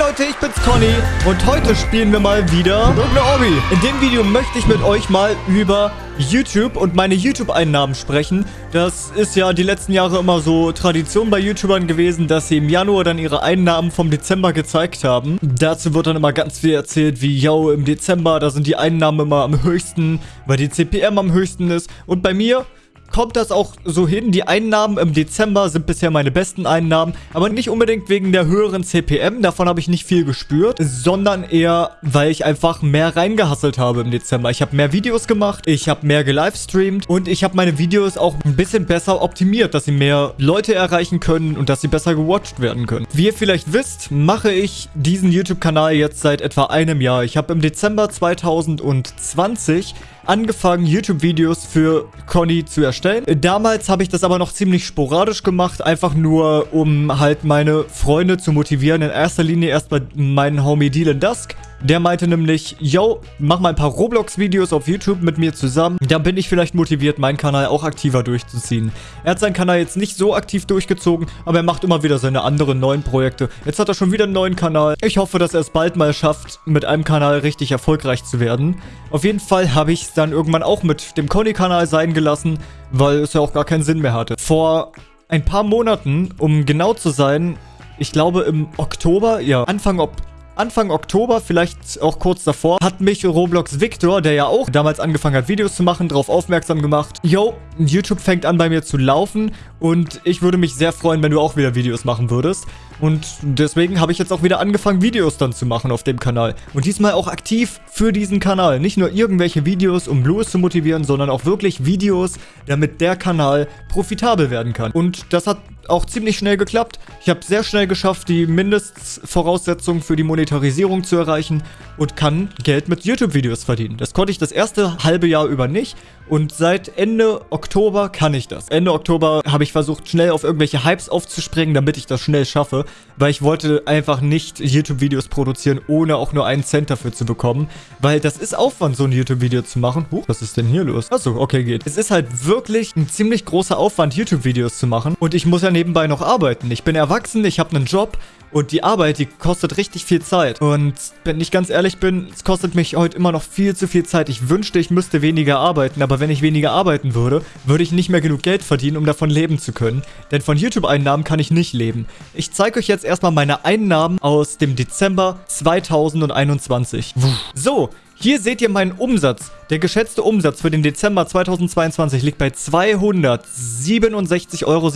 Leute, ich bin's Conny und heute spielen wir mal wieder irgendeine Obby. In dem Video möchte ich mit euch mal über YouTube und meine YouTube-Einnahmen sprechen. Das ist ja die letzten Jahre immer so Tradition bei YouTubern gewesen, dass sie im Januar dann ihre Einnahmen vom Dezember gezeigt haben. Dazu wird dann immer ganz viel erzählt, wie, yo, im Dezember, da sind die Einnahmen immer am höchsten, weil die CPM am höchsten ist. Und bei mir kommt das auch so hin. Die Einnahmen im Dezember sind bisher meine besten Einnahmen, aber nicht unbedingt wegen der höheren CPM, davon habe ich nicht viel gespürt, sondern eher, weil ich einfach mehr reingehasselt habe im Dezember. Ich habe mehr Videos gemacht, ich habe mehr gelivestreamt und ich habe meine Videos auch ein bisschen besser optimiert, dass sie mehr Leute erreichen können und dass sie besser gewatcht werden können. Wie ihr vielleicht wisst, mache ich diesen YouTube-Kanal jetzt seit etwa einem Jahr. Ich habe im Dezember 2020 angefangen, YouTube-Videos für Conny zu erstellen. Damals habe ich das aber noch ziemlich sporadisch gemacht, einfach nur, um halt meine Freunde zu motivieren. In erster Linie erst bei meinem Homie Dylan Dusk. Der meinte nämlich, yo, mach mal ein paar Roblox-Videos auf YouTube mit mir zusammen. Dann bin ich vielleicht motiviert, meinen Kanal auch aktiver durchzuziehen. Er hat seinen Kanal jetzt nicht so aktiv durchgezogen, aber er macht immer wieder seine anderen neuen Projekte. Jetzt hat er schon wieder einen neuen Kanal. Ich hoffe, dass er es bald mal schafft, mit einem Kanal richtig erfolgreich zu werden. Auf jeden Fall habe ich es dann irgendwann auch mit dem Conny-Kanal sein gelassen, weil es ja auch gar keinen Sinn mehr hatte. Vor ein paar Monaten, um genau zu sein, ich glaube im Oktober, ja, Anfang Oktober, Anfang Oktober, vielleicht auch kurz davor, hat mich Roblox Victor, der ja auch damals angefangen hat, Videos zu machen, darauf aufmerksam gemacht. Yo, YouTube fängt an bei mir zu laufen und ich würde mich sehr freuen, wenn du auch wieder Videos machen würdest. Und deswegen habe ich jetzt auch wieder angefangen, Videos dann zu machen auf dem Kanal. Und diesmal auch aktiv für diesen Kanal. Nicht nur irgendwelche Videos, um Blues zu motivieren, sondern auch wirklich Videos, damit der Kanal profitabel werden kann. Und das hat auch ziemlich schnell geklappt. Ich habe sehr schnell geschafft, die Mindestvoraussetzungen für die Monetarisierung zu erreichen und kann Geld mit YouTube-Videos verdienen. Das konnte ich das erste halbe Jahr über nicht und seit Ende Oktober kann ich das. Ende Oktober habe ich versucht, schnell auf irgendwelche Hypes aufzuspringen, damit ich das schnell schaffe, weil ich wollte einfach nicht YouTube-Videos produzieren, ohne auch nur einen Cent dafür zu bekommen, weil das ist Aufwand, so ein YouTube-Video zu machen. Huch, was ist denn hier los? Achso, okay, geht. Es ist halt wirklich ein ziemlich großer Aufwand, YouTube-Videos zu machen und ich muss ja nebenbei noch arbeiten. Ich bin erwachsen, ich habe einen Job und die Arbeit, die kostet richtig viel Zeit. Und wenn ich ganz ehrlich bin, es kostet mich heute immer noch viel zu viel Zeit. Ich wünschte, ich müsste weniger arbeiten, aber wenn ich weniger arbeiten würde, würde ich nicht mehr genug Geld verdienen, um davon leben zu können. Denn von YouTube-Einnahmen kann ich nicht leben. Ich zeige euch jetzt erstmal meine Einnahmen aus dem Dezember 2021. So, hier seht ihr meinen Umsatz. Der geschätzte Umsatz für den Dezember 2022 liegt bei 267,37 Euro.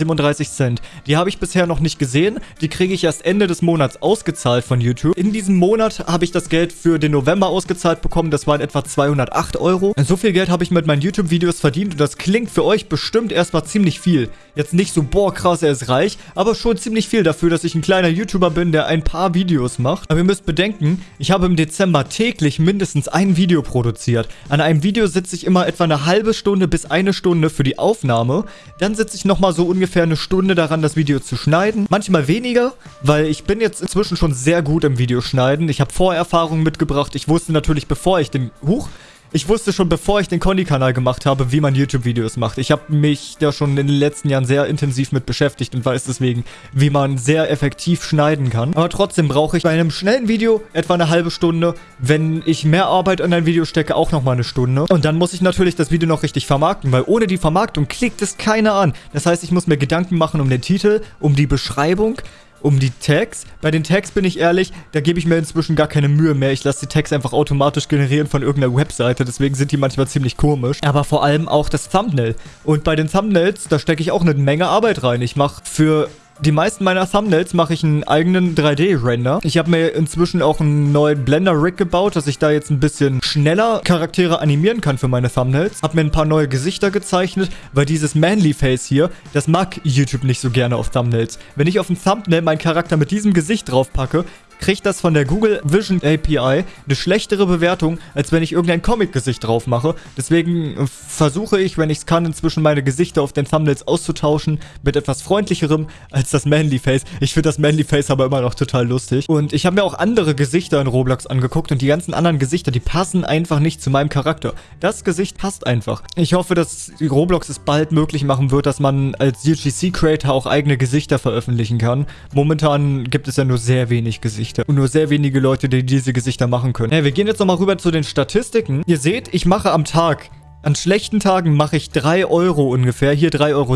Die habe ich bisher noch nicht gesehen. Die kriege ich erst Ende des Monats ausgezahlt von YouTube. In diesem Monat habe ich das Geld für den November ausgezahlt bekommen. Das waren etwa 208 Euro. So viel Geld habe ich mit meinen YouTube-Videos verdient und das klingt für euch bestimmt erstmal ziemlich viel. Jetzt nicht so, boah, krass, er ist reich, aber schon ziemlich viel dafür, dass ich ein kleiner YouTuber bin, der ein paar Videos macht. Aber ihr müsst bedenken, ich habe im Dezember täglich mindestens ein Video produziert. An einem Video sitze ich immer etwa eine halbe Stunde bis eine Stunde für die Aufnahme. Dann sitze ich nochmal so ungefähr eine Stunde daran, das Video zu schneiden. Manchmal weniger, weil ich bin jetzt inzwischen schon sehr gut im Videoschneiden. Ich habe Vorerfahrungen mitgebracht. Ich wusste natürlich, bevor ich den... Huch! Ich wusste schon, bevor ich den Conny-Kanal gemacht habe, wie man YouTube-Videos macht. Ich habe mich da schon in den letzten Jahren sehr intensiv mit beschäftigt und weiß deswegen, wie man sehr effektiv schneiden kann. Aber trotzdem brauche ich bei einem schnellen Video etwa eine halbe Stunde. Wenn ich mehr Arbeit in ein Video stecke, auch nochmal eine Stunde. Und dann muss ich natürlich das Video noch richtig vermarkten, weil ohne die Vermarktung klickt es keiner an. Das heißt, ich muss mir Gedanken machen um den Titel, um die Beschreibung, um die Tags. Bei den Tags bin ich ehrlich, da gebe ich mir inzwischen gar keine Mühe mehr. Ich lasse die Tags einfach automatisch generieren von irgendeiner Webseite. Deswegen sind die manchmal ziemlich komisch. Aber vor allem auch das Thumbnail. Und bei den Thumbnails, da stecke ich auch eine Menge Arbeit rein. Ich mache für die meisten meiner Thumbnails mache ich einen eigenen 3D-Render. Ich habe mir inzwischen auch einen neuen Blender-Rig gebaut, dass ich da jetzt ein bisschen schneller Charaktere animieren kann für meine Thumbnails. Habe mir ein paar neue Gesichter gezeichnet, weil dieses Manly-Face hier, das mag YouTube nicht so gerne auf Thumbnails. Wenn ich auf ein Thumbnail meinen Charakter mit diesem Gesicht draufpacke, kriegt das von der Google Vision API eine schlechtere Bewertung, als wenn ich irgendein Comic-Gesicht drauf mache. Deswegen äh, versuche ich, wenn ich es kann, inzwischen meine Gesichter auf den Thumbnails auszutauschen mit etwas freundlicherem als das Manly Face. Ich finde das Manly Face aber immer noch total lustig. Und ich habe mir auch andere Gesichter in Roblox angeguckt und die ganzen anderen Gesichter, die passen einfach nicht zu meinem Charakter. Das Gesicht passt einfach. Ich hoffe, dass Roblox es bald möglich machen wird, dass man als UGC-Creator auch eigene Gesichter veröffentlichen kann. Momentan gibt es ja nur sehr wenig Gesichter. Gesichter. Und nur sehr wenige Leute, die diese Gesichter machen können. Ja, wir gehen jetzt nochmal rüber zu den Statistiken. Ihr seht, ich mache am Tag an schlechten Tagen mache ich 3 Euro ungefähr. Hier 3,07 Euro,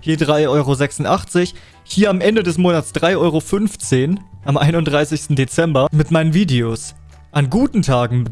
hier 3,86 Euro. Hier am Ende des Monats 3,15 Euro am 31. Dezember mit meinen Videos. An guten Tagen,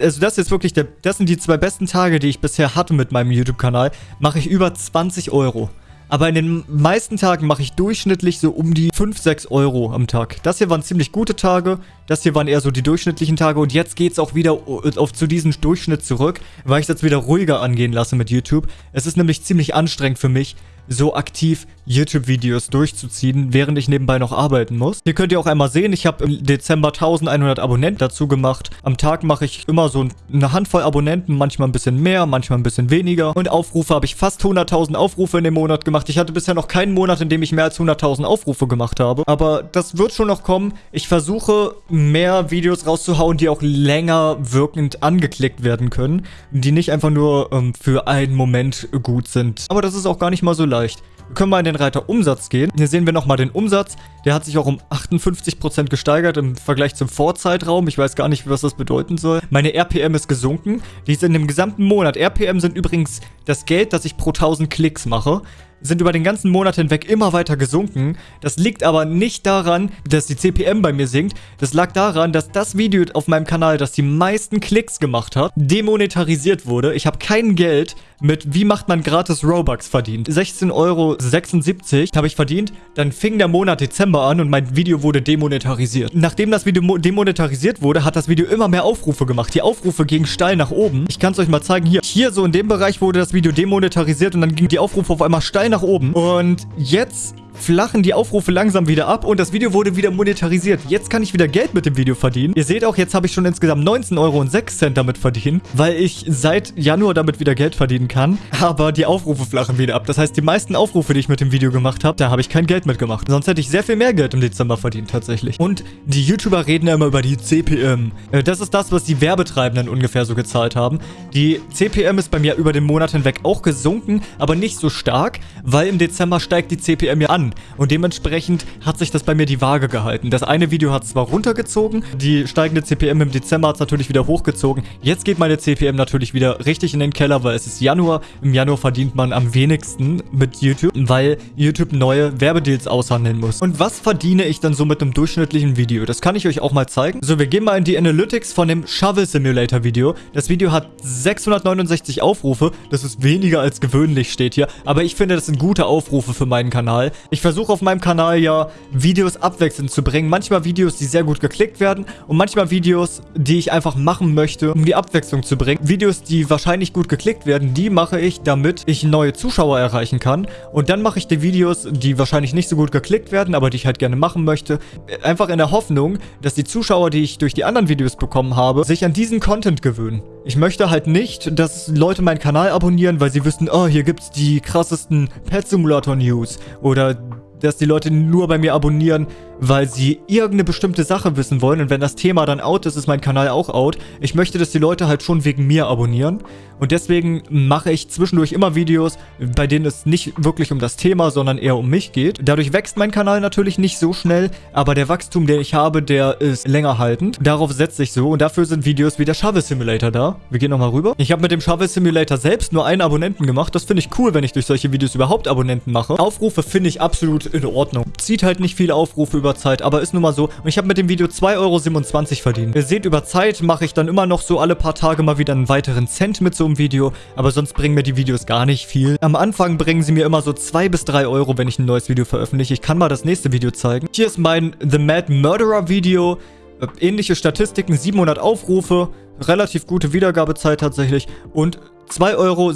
also das ist wirklich, der, das sind die zwei besten Tage, die ich bisher hatte mit meinem YouTube-Kanal, mache ich über 20 Euro. Aber in den meisten Tagen mache ich durchschnittlich so um die 5, 6 Euro am Tag. Das hier waren ziemlich gute Tage. Das hier waren eher so die durchschnittlichen Tage. Und jetzt geht es auch wieder auf, zu diesem Durchschnitt zurück, weil ich es jetzt wieder ruhiger angehen lasse mit YouTube. Es ist nämlich ziemlich anstrengend für mich, so aktiv YouTube-Videos durchzuziehen, während ich nebenbei noch arbeiten muss. Hier könnt ihr auch einmal sehen, ich habe im Dezember 1100 Abonnenten dazu gemacht. Am Tag mache ich immer so eine Handvoll Abonnenten, manchmal ein bisschen mehr, manchmal ein bisschen weniger. Und Aufrufe habe ich fast 100.000 Aufrufe in dem Monat gemacht. Ich hatte bisher noch keinen Monat, in dem ich mehr als 100.000 Aufrufe gemacht habe. Aber das wird schon noch kommen. Ich versuche mehr Videos rauszuhauen, die auch länger wirkend angeklickt werden können. Die nicht einfach nur ähm, für einen Moment gut sind. Aber das ist auch gar nicht mal so leicht. Wir können mal in den Reiter Umsatz gehen. Hier sehen wir nochmal den Umsatz. Der hat sich auch um 58% gesteigert im Vergleich zum Vorzeitraum. Ich weiß gar nicht, was das bedeuten soll. Meine RPM ist gesunken. Die ist in dem gesamten Monat. RPM sind übrigens das Geld, das ich pro 1000 Klicks mache sind über den ganzen Monat hinweg immer weiter gesunken. Das liegt aber nicht daran, dass die CPM bei mir sinkt. Das lag daran, dass das Video auf meinem Kanal, das die meisten Klicks gemacht hat, demonetarisiert wurde. Ich habe kein Geld mit wie macht man gratis Robux verdient. 16,76 Euro habe ich verdient. Dann fing der Monat Dezember an und mein Video wurde demonetarisiert. Nachdem das Video demonetarisiert wurde, hat das Video immer mehr Aufrufe gemacht. Die Aufrufe gingen steil nach oben. Ich kann es euch mal zeigen. Hier, hier so in dem Bereich wurde das Video demonetarisiert und dann gingen die Aufrufe auf einmal steil nach oben. Und jetzt flachen die Aufrufe langsam wieder ab und das Video wurde wieder monetarisiert. Jetzt kann ich wieder Geld mit dem Video verdienen. Ihr seht auch, jetzt habe ich schon insgesamt 19,06 Euro damit verdient, weil ich seit Januar damit wieder Geld verdienen kann. Aber die Aufrufe flachen wieder ab. Das heißt, die meisten Aufrufe, die ich mit dem Video gemacht habe, da habe ich kein Geld mitgemacht. Sonst hätte ich sehr viel mehr Geld im Dezember verdient tatsächlich. Und die YouTuber reden ja immer über die CPM. Äh, das ist das, was die Werbetreibenden ungefähr so gezahlt haben. Die CPM ist bei mir über den Monat hinweg auch gesunken, aber nicht so stark, weil im Dezember steigt die CPM ja an. Und dementsprechend hat sich das bei mir die Waage gehalten. Das eine Video hat zwar runtergezogen, die steigende CPM im Dezember hat es natürlich wieder hochgezogen. Jetzt geht meine CPM natürlich wieder richtig in den Keller, weil es ist Januar. Im Januar verdient man am wenigsten mit YouTube, weil YouTube neue Werbedeals aushandeln muss. Und was verdiene ich dann so mit einem durchschnittlichen Video? Das kann ich euch auch mal zeigen. So, wir gehen mal in die Analytics von dem Shovel Simulator Video. Das Video hat 669 Aufrufe. Das ist weniger als gewöhnlich, steht hier. Aber ich finde, das sind gute Aufrufe für meinen Kanal. Ich versuche auf meinem Kanal ja Videos abwechselnd zu bringen. Manchmal Videos, die sehr gut geklickt werden und manchmal Videos, die ich einfach machen möchte, um die Abwechslung zu bringen. Videos, die wahrscheinlich gut geklickt werden, die mache ich, damit ich neue Zuschauer erreichen kann. Und dann mache ich die Videos, die wahrscheinlich nicht so gut geklickt werden, aber die ich halt gerne machen möchte, einfach in der Hoffnung, dass die Zuschauer, die ich durch die anderen Videos bekommen habe, sich an diesen Content gewöhnen. Ich möchte halt nicht, dass Leute meinen Kanal abonnieren, weil sie wissen, oh, hier gibt's die krassesten Pet Simulator News oder dass die Leute nur bei mir abonnieren, weil sie irgendeine bestimmte Sache wissen wollen. Und wenn das Thema dann out ist, ist mein Kanal auch out. Ich möchte, dass die Leute halt schon wegen mir abonnieren. Und deswegen mache ich zwischendurch immer Videos, bei denen es nicht wirklich um das Thema, sondern eher um mich geht. Dadurch wächst mein Kanal natürlich nicht so schnell, aber der Wachstum, den ich habe, der ist länger haltend. Darauf setze ich so und dafür sind Videos wie der Shovel Simulator da. Wir gehen nochmal rüber. Ich habe mit dem Shovel Simulator selbst nur einen Abonnenten gemacht. Das finde ich cool, wenn ich durch solche Videos überhaupt Abonnenten mache. Aufrufe finde ich absolut in Ordnung. Zieht halt nicht viele Aufrufe über Zeit, aber ist nun mal so. Und ich habe mit dem Video 2,27 Euro verdient. Ihr seht, über Zeit mache ich dann immer noch so alle paar Tage mal wieder einen weiteren Cent mit so einem Video, aber sonst bringen mir die Videos gar nicht viel. Am Anfang bringen sie mir immer so 2 bis 3 Euro, wenn ich ein neues Video veröffentliche. Ich kann mal das nächste Video zeigen. Hier ist mein The Mad Murderer Video. Äh, ähnliche Statistiken, 700 Aufrufe, relativ gute Wiedergabezeit tatsächlich und 2,87 Euro.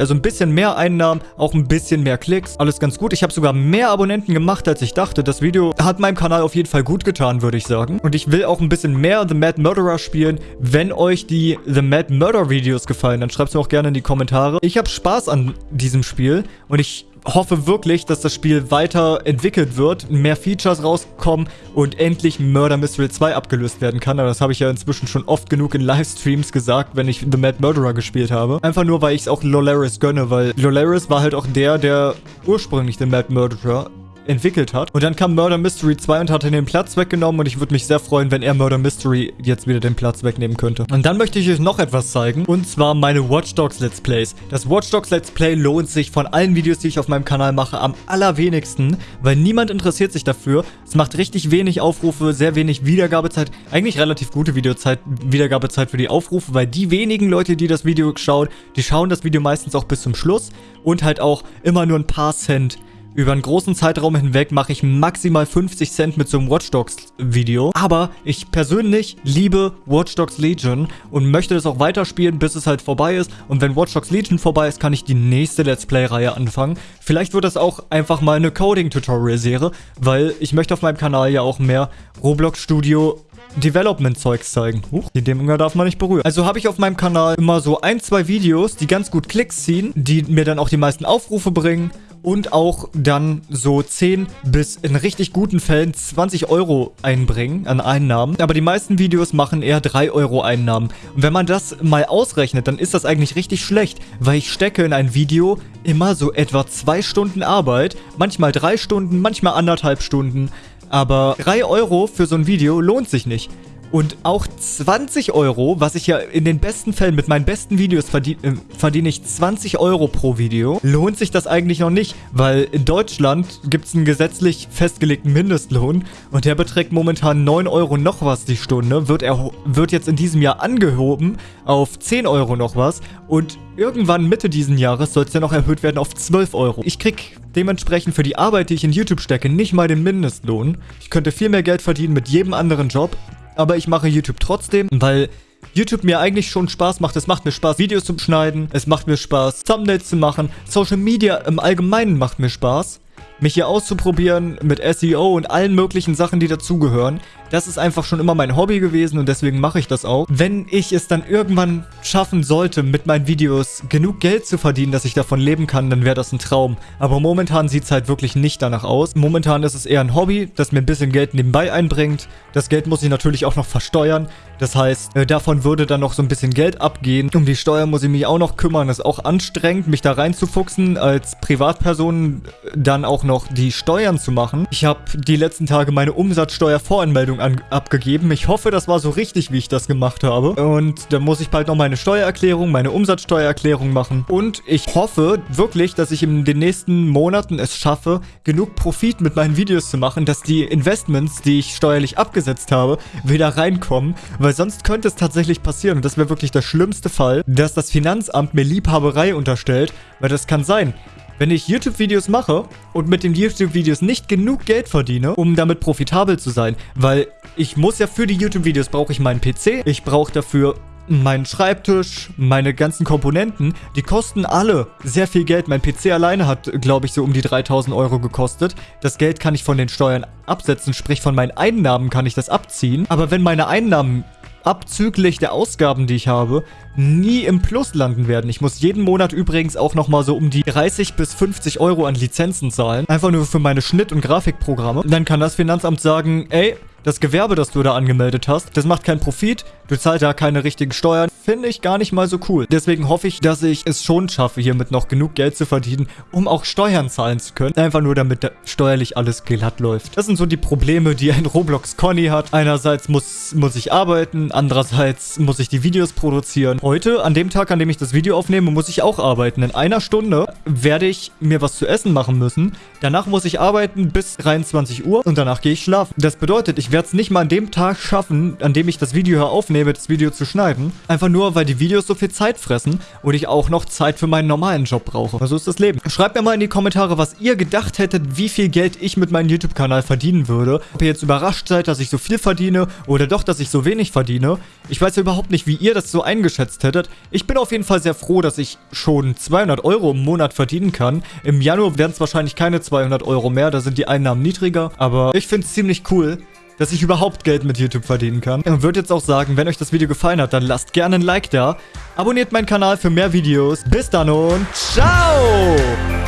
Also ein bisschen mehr Einnahmen, auch ein bisschen mehr Klicks. Alles ganz gut. Ich habe sogar mehr Abonnenten gemacht, als ich dachte. Das Video hat meinem Kanal auf jeden Fall gut getan, würde ich sagen. Und ich will auch ein bisschen mehr The Mad Murderer spielen. Wenn euch die The Mad Murder Videos gefallen, dann schreibt es mir auch gerne in die Kommentare. Ich habe Spaß an diesem Spiel und ich hoffe wirklich, dass das Spiel weiterentwickelt wird, mehr Features rauskommen und endlich Murder Mystery 2 abgelöst werden kann. Aber das habe ich ja inzwischen schon oft genug in Livestreams gesagt, wenn ich The Mad Murderer gespielt habe. Einfach nur, weil ich es auch Lolaris gönne, weil Lolaris war halt auch der, der ursprünglich The Mad Murderer entwickelt hat. Und dann kam Murder Mystery 2 und hat den Platz weggenommen und ich würde mich sehr freuen, wenn er Murder Mystery jetzt wieder den Platz wegnehmen könnte. Und dann möchte ich euch noch etwas zeigen und zwar meine Watch Dogs Let's Plays. Das Watch Dogs Let's Play lohnt sich von allen Videos, die ich auf meinem Kanal mache, am allerwenigsten, weil niemand interessiert sich dafür. Es macht richtig wenig Aufrufe, sehr wenig Wiedergabezeit. Eigentlich relativ gute Videozeit, Wiedergabezeit für die Aufrufe, weil die wenigen Leute, die das Video schauen, die schauen das Video meistens auch bis zum Schluss und halt auch immer nur ein paar Cent über einen großen Zeitraum hinweg mache ich maximal 50 Cent mit so einem Watch Dogs Video. Aber ich persönlich liebe Watch Dogs Legion und möchte das auch weiterspielen, bis es halt vorbei ist. Und wenn Watch Dogs Legion vorbei ist, kann ich die nächste Let's Play-Reihe anfangen. Vielleicht wird das auch einfach mal eine Coding-Tutorial-Serie, weil ich möchte auf meinem Kanal ja auch mehr Roblox Studio Development-Zeugs zeigen. Huch, die Dämonen darf man nicht berühren. Also habe ich auf meinem Kanal immer so ein, zwei Videos, die ganz gut Klicks ziehen, die mir dann auch die meisten Aufrufe bringen und auch dann so 10 bis in richtig guten Fällen 20 Euro einbringen an Einnahmen. Aber die meisten Videos machen eher 3 Euro Einnahmen. Und wenn man das mal ausrechnet, dann ist das eigentlich richtig schlecht, weil ich stecke in ein Video immer so etwa 2 Stunden Arbeit, manchmal 3 Stunden, manchmal anderthalb Stunden. Aber 3 Euro für so ein Video lohnt sich nicht. Und auch 20 Euro, was ich ja in den besten Fällen mit meinen besten Videos verdiene, äh, verdiene ich 20 Euro pro Video, lohnt sich das eigentlich noch nicht, weil in Deutschland gibt es einen gesetzlich festgelegten Mindestlohn und der beträgt momentan 9 Euro noch was die Stunde, wird, er, wird jetzt in diesem Jahr angehoben auf 10 Euro noch was und irgendwann Mitte diesen Jahres soll es dann noch erhöht werden auf 12 Euro. Ich krieg dementsprechend für die Arbeit, die ich in YouTube stecke, nicht mal den Mindestlohn. Ich könnte viel mehr Geld verdienen mit jedem anderen Job aber ich mache YouTube trotzdem, weil YouTube mir eigentlich schon Spaß macht. Es macht mir Spaß, Videos zu schneiden. Es macht mir Spaß, Thumbnails zu machen. Social Media im Allgemeinen macht mir Spaß. Mich hier auszuprobieren mit SEO und allen möglichen Sachen, die dazugehören. Das ist einfach schon immer mein Hobby gewesen und deswegen mache ich das auch. Wenn ich es dann irgendwann schaffen sollte, mit meinen Videos genug Geld zu verdienen, dass ich davon leben kann, dann wäre das ein Traum. Aber momentan sieht es halt wirklich nicht danach aus. Momentan ist es eher ein Hobby, das mir ein bisschen Geld nebenbei einbringt. Das Geld muss ich natürlich auch noch versteuern. Das heißt, äh, davon würde dann noch so ein bisschen Geld abgehen. Um die Steuer muss ich mich auch noch kümmern. Das ist auch anstrengend, mich da reinzufuchsen, als Privatperson dann auch noch die Steuern zu machen. Ich habe die letzten Tage meine Umsatzsteuervoranmeldung abgegeben. Ich hoffe, das war so richtig, wie ich das gemacht habe. Und dann muss ich bald noch meine Steuererklärung, meine Umsatzsteuererklärung machen. Und ich hoffe wirklich, dass ich in den nächsten Monaten es schaffe, genug Profit mit meinen Videos zu machen, dass die Investments, die ich steuerlich abgesetzt habe, wieder reinkommen weil sonst könnte es tatsächlich passieren, und das wäre wirklich der schlimmste Fall, dass das Finanzamt mir Liebhaberei unterstellt, weil das kann sein. Wenn ich YouTube-Videos mache und mit den YouTube-Videos nicht genug Geld verdiene, um damit profitabel zu sein, weil ich muss ja für die YouTube-Videos brauche ich meinen PC, ich brauche dafür meinen Schreibtisch, meine ganzen Komponenten, die kosten alle sehr viel Geld. Mein PC alleine hat, glaube ich, so um die 3000 Euro gekostet. Das Geld kann ich von den Steuern absetzen, sprich von meinen Einnahmen kann ich das abziehen. Aber wenn meine Einnahmen abzüglich der Ausgaben, die ich habe, nie im Plus landen werden. Ich muss jeden Monat übrigens auch nochmal so um die 30 bis 50 Euro an Lizenzen zahlen. Einfach nur für meine Schnitt- und Grafikprogramme. Dann kann das Finanzamt sagen, ey, das Gewerbe, das du da angemeldet hast, das macht keinen Profit, du zahlst da keine richtigen Steuern. Finde ich gar nicht mal so cool. Deswegen hoffe ich, dass ich es schon schaffe, hiermit noch genug Geld zu verdienen, um auch Steuern zahlen zu können. Einfach nur, damit steuerlich alles glatt läuft. Das sind so die Probleme, die ein Roblox Conny hat. Einerseits muss, muss ich arbeiten, andererseits muss ich die Videos produzieren. Heute, an dem Tag, an dem ich das Video aufnehme, muss ich auch arbeiten. In einer Stunde werde ich mir was zu essen machen müssen. Danach muss ich arbeiten bis 23 Uhr und danach gehe ich schlafen. Das bedeutet, ich werde es nicht mal an dem Tag schaffen, an dem ich das Video hier aufnehme, das Video zu schneiden. Einfach nur, weil die Videos so viel Zeit fressen und ich auch noch Zeit für meinen normalen Job brauche. Also ist das Leben. Schreibt mir mal in die Kommentare, was ihr gedacht hättet, wie viel Geld ich mit meinem YouTube-Kanal verdienen würde. Ob ihr jetzt überrascht seid, dass ich so viel verdiene oder doch, dass ich so wenig verdiene. Ich weiß ja überhaupt nicht, wie ihr das so eingeschätzt hättet. Ich bin auf jeden Fall sehr froh, dass ich schon 200 Euro im Monat verdienen kann. Im Januar werden es wahrscheinlich keine 200 Euro mehr, da sind die Einnahmen niedriger. Aber ich finde es ziemlich cool, dass ich überhaupt Geld mit YouTube verdienen kann. Und würde jetzt auch sagen, wenn euch das Video gefallen hat, dann lasst gerne ein Like da. Abonniert meinen Kanal für mehr Videos. Bis dann und ciao!